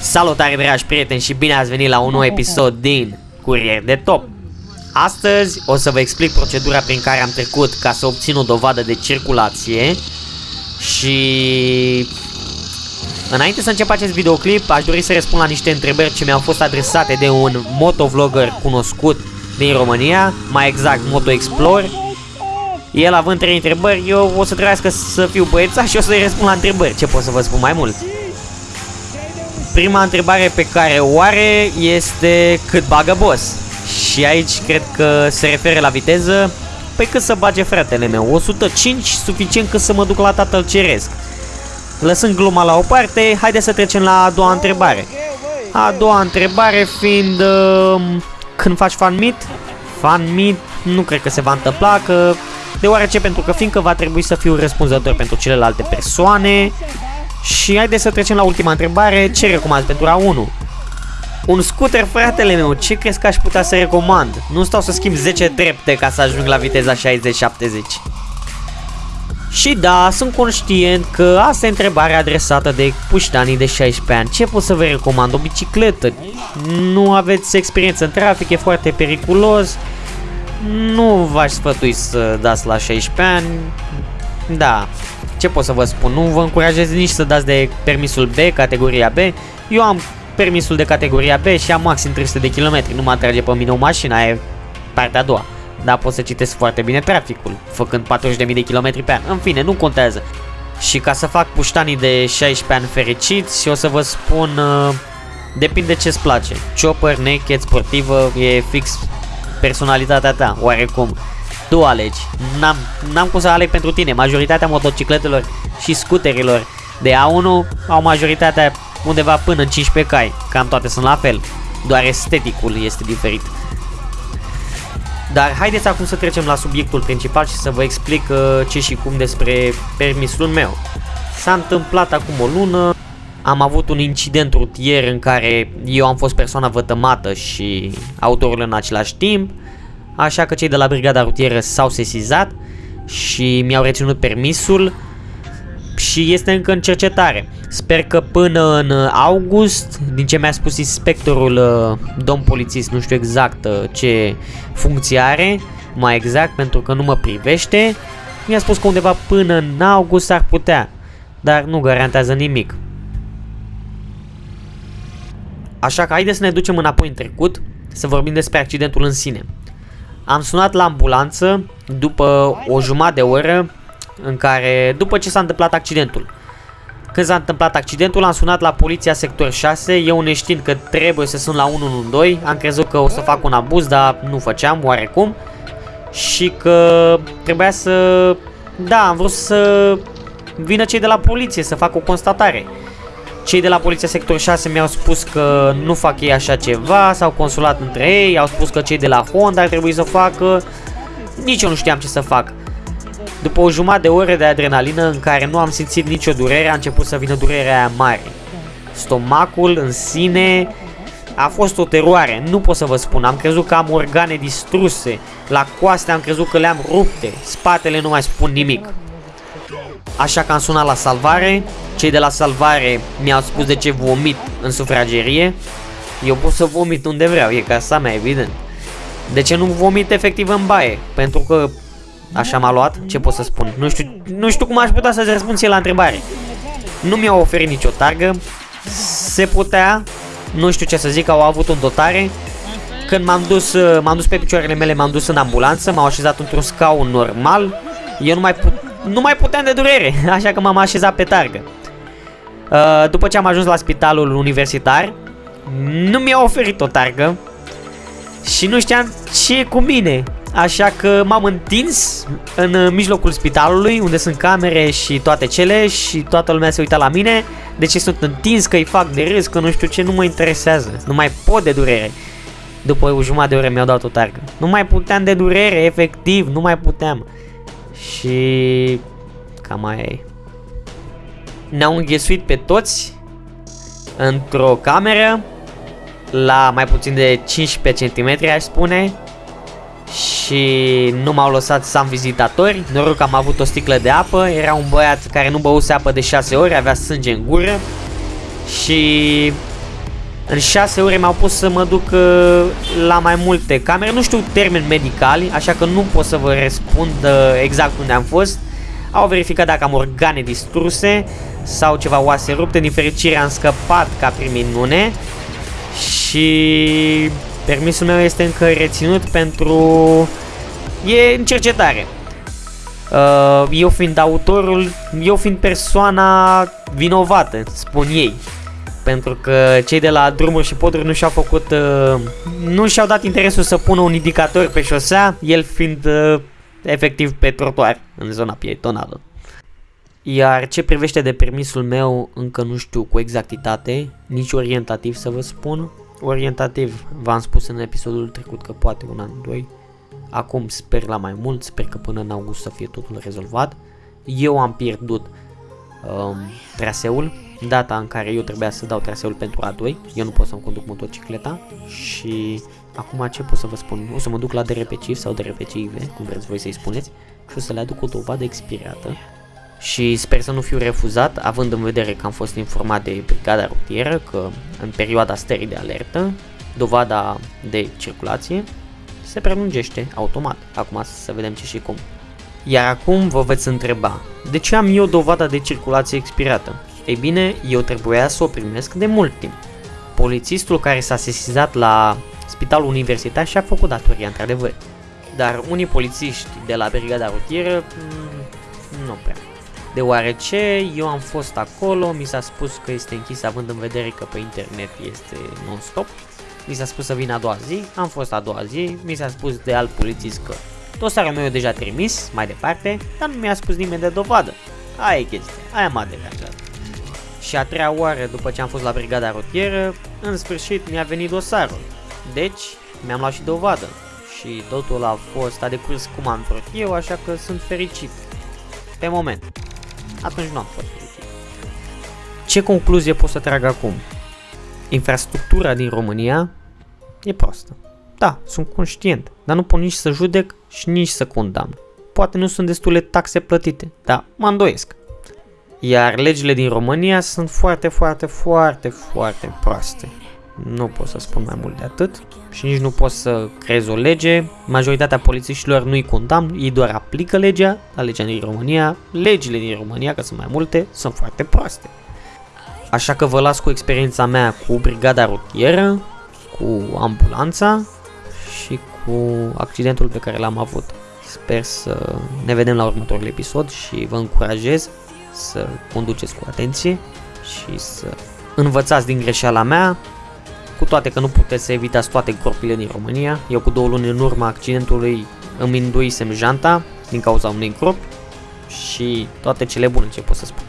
Salutare dragi prieteni și bine ați venit la un nou episod din Curier de Top. Astăzi o să vă explic procedura prin care am trecut ca să obțin o dovadă de circulație și Înainte să încep acest videoclip, aș dori să răspund la niște întrebări ce mi-au fost adresate de un motovlogger cunoscut din România, mai exact Moto Explore. El având trei întrebări, eu o să trebuiască să fiu băieța și o să-i răspund la întrebări. Ce pot să vă spun mai mult? Prima întrebare pe care o are este cât bagă boss. Și aici cred că se referă la viteză. Păi cât să bage fratele meu? 105 suficient cât să mă duc la tatăl ceresc. Lăsând gluma la o parte, haide să trecem la a doua întrebare. A doua întrebare fiind uh, când faci fan meet? Fan meet nu cred că se va întâmpla, că deoarece pentru că fiindcă va trebui să fiu răspunzător pentru celelalte persoane. Și haideți să trecem la ultima întrebare, ce recomand pentru A1? Un scooter, fratele meu, ce crezi că aș putea să recomand? Nu stau să schimb 10 trepte ca să ajung la viteza 60-70. Și da, sunt conștient că asta e întrebarea adresată de puștanii de 16 ani. Ce pot să vă recomand? O bicicletă? Nu aveți experiență în trafic, e foarte periculos. Nu v-aș sfătui să dați la 16 ani. Da, ce pot să vă spun? Nu vă încurajez nici să dați de permisul B, categoria B. Eu am permisul de categoria B și am maxim 300 de km. Nu mă atrage pe mine o mașină, aia e partea a doua dar pot să citesc foarte bine traficul, făcând 40.000 de km pe an. În fine, nu contează. Și ca să fac puștanii de 16 ani fericiți, o să vă spun, uh, depinde ce-ți place. Chopper, naked, sportivă, e fix personalitatea ta, oarecum. Tu alegi. N-am cum să aleg pentru tine. Majoritatea motocicletelor și scuterilor de A1 au majoritatea undeva până în 15 cai. Cam toate sunt la fel. Doar esteticul este diferit. Dar haideți acum să trecem la subiectul principal și să vă explic uh, ce și cum despre permisul meu. S-a întâmplat acum o lună, am avut un incident rutier în care eu am fost persoana vătămată și autorul în același timp, așa că cei de la brigada rutieră s-au sesizat și mi-au reținut permisul și este încă în cercetare. Sper că până în august, din ce mi-a spus inspectorul, uh, domn polițist, nu știu exact uh, ce funcție are, mai exact pentru că nu mă privește, mi-a spus că undeva până în august ar putea, dar nu garantează nimic. Așa că haideți să ne ducem înapoi în trecut, să vorbim despre accidentul în sine. Am sunat la ambulanță după o jumătate de oră în care, după ce s-a întâmplat accidentul, când s-a întâmplat accidentul, am sunat la poliția sector 6, eu neștiind că trebuie să sun la 112, am crezut că o să fac un abuz, dar nu făceam, oarecum. Și că trebuia să... Da, am vrut să vină cei de la poliție să facă o constatare. Cei de la poliția sector 6 mi-au spus că nu fac ei așa ceva, s-au consulat între ei, au spus că cei de la Honda ar trebui să facă. Nici eu nu știam ce să fac. După o jumătate de oră de adrenalină în care nu am simțit nicio durere, a început să vină durerea aia mare. Stomacul în sine a fost o teroare, nu pot să vă spun, am crezut că am organe distruse, la coaste am crezut că le-am rupte, spatele nu mai spun nimic. Așa că am sunat la salvare, cei de la salvare mi-au spus de ce vomit în sufragerie, eu pot să vomit unde vreau, e casa mea, evident. De ce nu vomit efectiv în baie? Pentru că Așa m-a luat? Ce pot să spun? Nu știu, nu știu cum aș putea să-ți răspund ție la întrebare. Nu mi-au oferit nicio targă. Se putea. Nu știu ce să zic, au avut un dotare. Când m-am dus, m-am dus pe picioarele mele, m-am dus în ambulanță, m-au așezat într-un scaun normal. Eu nu mai, put, nu mai puteam de durere, așa că m-am așezat pe targă. Uh, după ce am ajuns la spitalul universitar, nu mi-au oferit o targă și nu știam ce e cu mine. Așa că m-am întins în uh, mijlocul spitalului, unde sunt camere și toate cele și toată lumea se uita la mine. De ce sunt întins, că îi fac de râs, că nu știu ce, nu mă interesează. Nu mai pot de durere. După o jumătate de oră mi-au dat o targă. Nu mai puteam de durere, efectiv, nu mai puteam. Și cam aia e. Ne-au înghesuit pe toți într-o cameră la mai puțin de 15 cm, aș spune, și nu m-au lăsat să am vizitatori. Noroc că am avut o sticlă de apă. Era un băiat care nu băuse apă de 6 ori, avea sânge în gură. și în 6 ore mi-au pus să mă duc uh, la mai multe camere. Nu știu termeni medicali, așa că nu pot să vă răspund uh, exact unde am fost. Au verificat dacă am organe distruse sau ceva oase rupte. Din fericire am scăpat ca prin minune. Și permisul meu este încă reținut pentru... E în cercetare. Uh, eu fiind autorul, eu fiind persoana vinovată, spun ei pentru că cei de la drumuri și poduri nu și-au făcut, uh, nu și-au dat interesul să pună un indicator pe șosea, el fiind uh, efectiv pe trotuar în zona pietonală. Iar ce privește de permisul meu, încă nu știu cu exactitate, nici orientativ să vă spun. Orientativ, v-am spus în episodul trecut că poate un an, doi. Acum sper la mai mult, sper că până în august să fie totul rezolvat. Eu am pierdut um, traseul, data în care eu trebuia să dau traseul pentru A2, eu nu pot să-mi conduc motocicleta și acum ce pot să vă spun, o să mă duc la DRPCIV sau DRPCIV, cum vreți voi să-i spuneți, și o să le aduc o dovadă expirată și sper să nu fiu refuzat, având în vedere că am fost informat de brigada rutieră că în perioada stării de alertă, dovada de circulație se prelungește automat. Acum să vedem ce și cum. Iar acum vă veți întreba, de ce am eu dovada de circulație expirată? Ei bine, eu trebuia să o primesc de mult timp. Polițistul care s-a sesizat la spitalul universitar și-a făcut datoria, într-adevăr. Dar unii polițiști de la brigada rutieră, mm, nu prea. Deoarece eu am fost acolo, mi s-a spus că este închis având în vedere că pe internet este non-stop. Mi s-a spus să vin a doua zi, am fost a doua zi, mi s-a spus de alt polițist că dosarul meu e deja trimis mai departe, dar nu mi-a spus nimeni de dovadă. Aia e chestia, aia m-a deranjat. Și a treia oară după ce am fost la brigada rutieră, în sfârșit mi-a venit dosarul. Deci, mi-am luat și dovadă. Și totul a fost a decurs cum am vrut eu, așa că sunt fericit. Pe moment. Atunci nu am fost fericit. Ce concluzie pot să trag acum? Infrastructura din România e proastă. Da, sunt conștient, dar nu pot nici să judec și nici să condamn. Poate nu sunt destule taxe plătite, dar mă îndoiesc. Iar legile din România sunt foarte, foarte, foarte, foarte proaste. Nu pot să spun mai mult de atât și nici nu pot să creez o lege. Majoritatea polițiștilor nu-i condamn, ei doar aplică legea, la legea din România. Legile din România, că sunt mai multe, sunt foarte proaste. Așa că vă las cu experiența mea cu brigada rutieră, cu ambulanța și cu accidentul pe care l-am avut. Sper să ne vedem la următorul episod și vă încurajez să conduceți cu atenție și să învățați din greșeala mea, cu toate că nu puteți să evitați toate gropile din România. Eu cu două luni în urma accidentului îmi înduisem janta din cauza unei gropi și toate cele bune ce pot să spun.